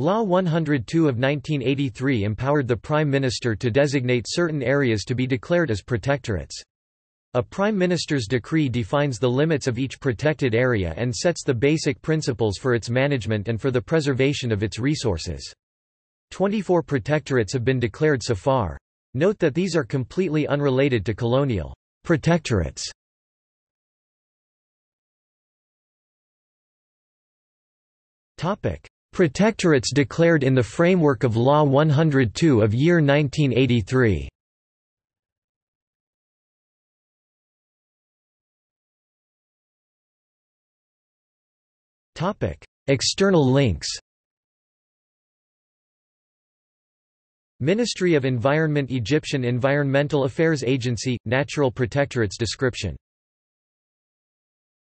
Law 102 of 1983 empowered the Prime Minister to designate certain areas to be declared as protectorates. A Prime Minister's decree defines the limits of each protected area and sets the basic principles for its management and for the preservation of its resources. 24 protectorates have been declared so far. Note that these are completely unrelated to colonial protectorates. Protectorates declared in the framework of Law 102 of year 1983 External links. Ministry of Environment Egyptian Environmental Affairs Agency – Natural Protectorates description